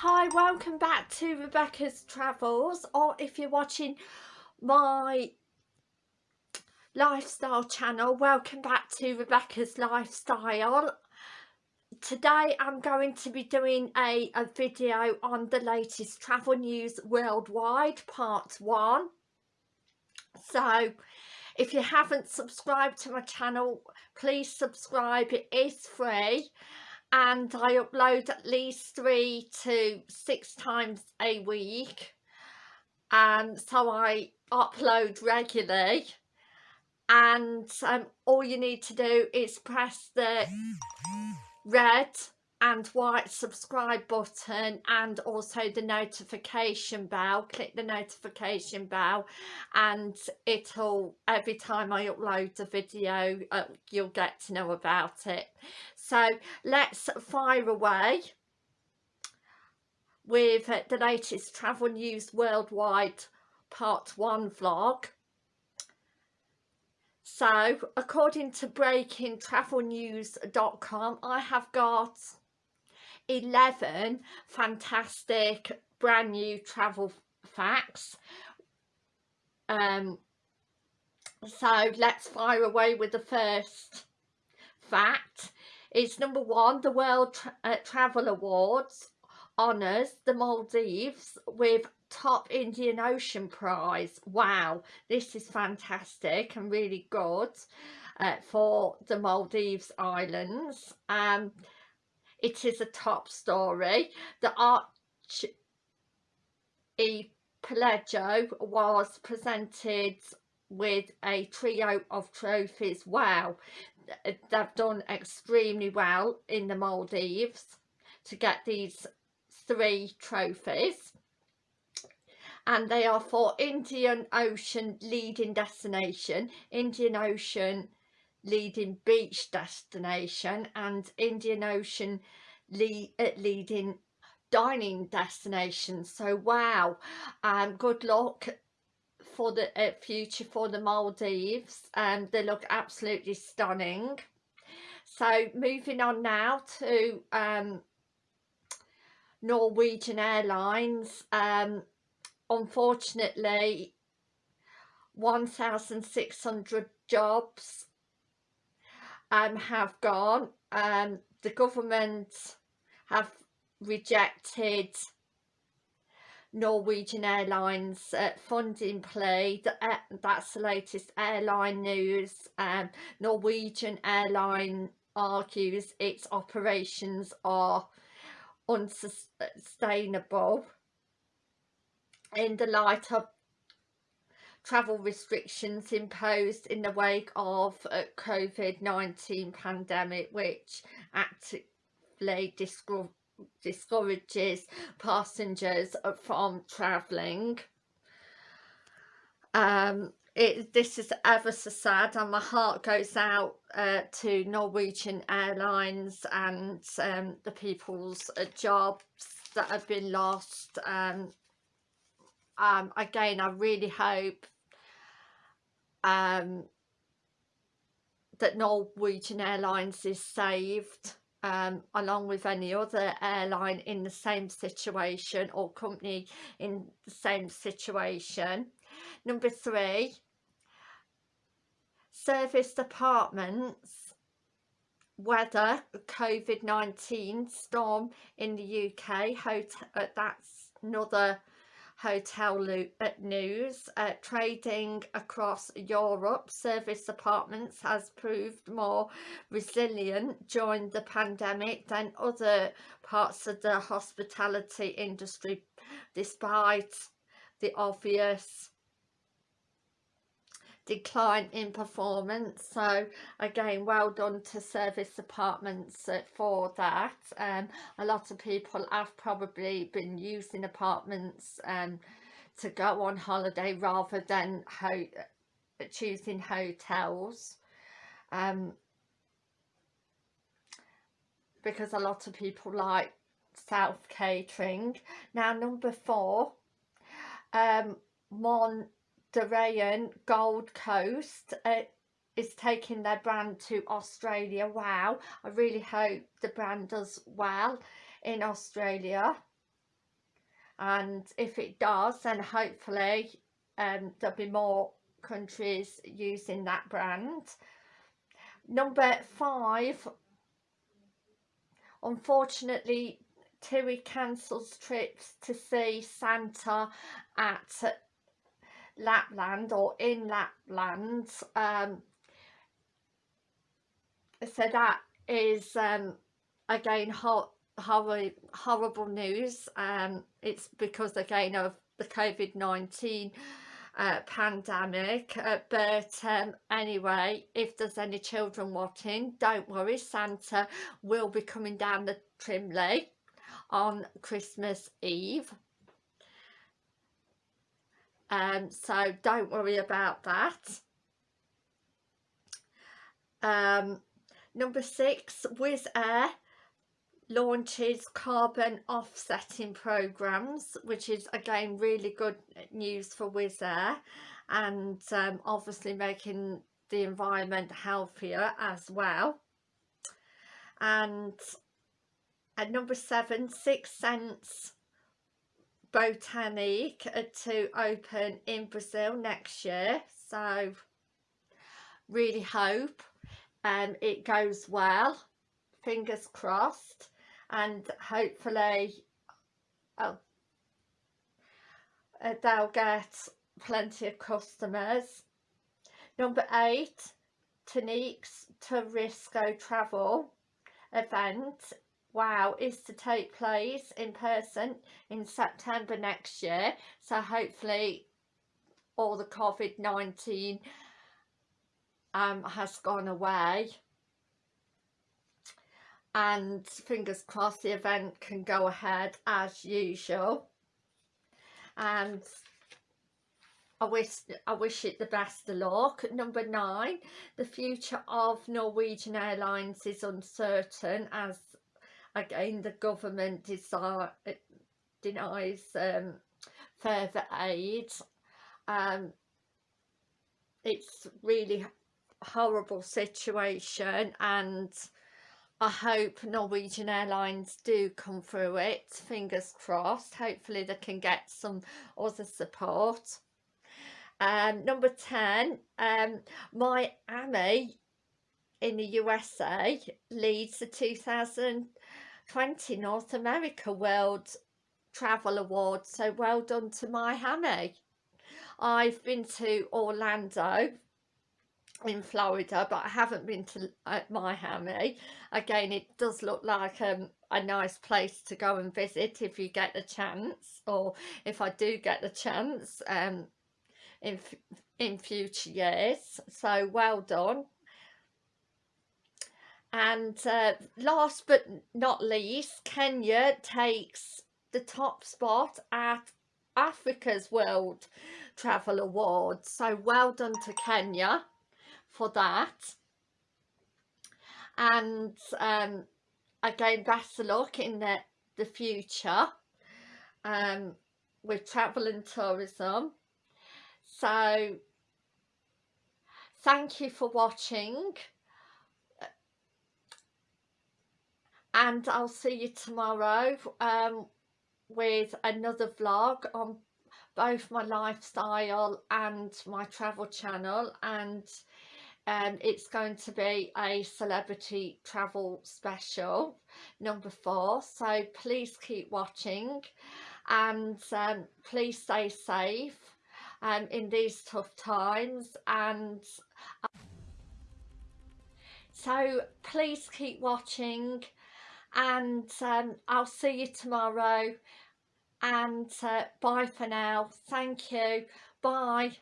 Hi, welcome back to Rebecca's Travels or if you're watching my lifestyle channel, welcome back to Rebecca's Lifestyle. Today I'm going to be doing a, a video on the latest travel news worldwide, part one. So if you haven't subscribed to my channel, please subscribe, it is free and I upload at least three to six times a week. And so I upload regularly. And um, all you need to do is press the red and white subscribe button and also the notification bell. Click the notification bell and it'll every time I upload a video uh, you'll get to know about it. So let's fire away with uh, the latest travel news worldwide part one vlog. So according to breakingtravelnews.com I have got 11 fantastic brand new travel facts. Um so let's fire away with the first fact. Is number one the world Tra uh, travel awards honors the maldives with top indian ocean prize. Wow this is fantastic and really good uh, for the maldives islands. Um it is a top story. The Arch E was presented with a trio of trophies. Wow, they've done extremely well in the Maldives to get these three trophies and they are for Indian Ocean leading destination, Indian Ocean leading beach destination and Indian Ocean lead, uh, leading dining destination. So wow um good luck for the uh, future for the Maldives and um, they look absolutely stunning. So moving on now to um Norwegian Airlines um unfortunately 1,600 jobs um, have gone. Um, the government have rejected Norwegian Airlines uh, funding plea. Uh, that's the latest airline news. Um, Norwegian Airline argues its operations are unsustainable in the light of travel restrictions imposed in the wake of uh, COVID-19 pandemic which actively discourages passengers from travelling. Um, it, this is ever so sad and my heart goes out uh, to Norwegian Airlines and um, the people's uh, jobs that have been lost um, um, again I really hope um, that Norwegian Airlines is saved um, along with any other airline in the same situation or company in the same situation. Number three, service apartments weather COVID-19 storm in the UK, hotel, uh, that's another hotel uh, news uh, trading across Europe. Service apartments has proved more resilient during the pandemic than other parts of the hospitality industry despite the obvious decline in performance. So again well done to service apartments uh, for that. Um, a lot of people have probably been using apartments um, to go on holiday rather than ho choosing hotels. Um, because a lot of people like self catering now number four um, one Dorian Gold Coast uh, is taking their brand to Australia. Wow, I really hope the brand does well in Australia. and if it does then hopefully um, there'll be more countries using that brand number five unfortunately TUI cancels trips to see Santa at Lapland or in Lapland um, so that is um, again ho horrible, horrible news. Um, it's because again of the COVID-19 uh, pandemic uh, but um, anyway if there's any children watching don't worry Santa will be coming down the Trimley on Christmas Eve um, so don't worry about that. Um, number six Wizz Air launches carbon offsetting programs which is again really good news for Wizz Air and um, obviously making the environment healthier as well. And at number seven Six Sense Botanique to open in Brazil next year. So really hope um, it goes well. Fingers crossed. And hopefully oh, uh, they'll get plenty of customers. Number eight, Tanique's Turisco Travel event, wow, is to take place in person in September next year. So hopefully all the COVID-19 um, has gone away and fingers crossed the event can go ahead as usual and I wish I wish it the best of luck. Number nine, the future of Norwegian Airlines is uncertain as again the government desire, denies um, further aid. Um, it's really horrible situation and I hope Norwegian Airlines do come through it, fingers crossed. Hopefully they can get some other support. Um, number 10, um, Miami in the USA leads the 2020 North America World Travel Awards. So well done to Miami. I've been to Orlando in Florida but I haven't been to uh, Miami again it does look like um, a nice place to go and visit if you get the chance or if I do get the chance um, in in future years so well done and uh, last but not least Kenya takes the top spot at Africa's World Travel Awards so well done to Kenya for that. And um, again best of luck in the, the future um, with travel and tourism. So thank you for watching and I'll see you tomorrow um, with another vlog on both my lifestyle and my travel channel. And um, it's going to be a celebrity travel special number four. So please keep watching. And um, please stay safe um, in these tough times. And uh, so please keep watching and um, I'll see you tomorrow and uh, bye for now. Thank you. Bye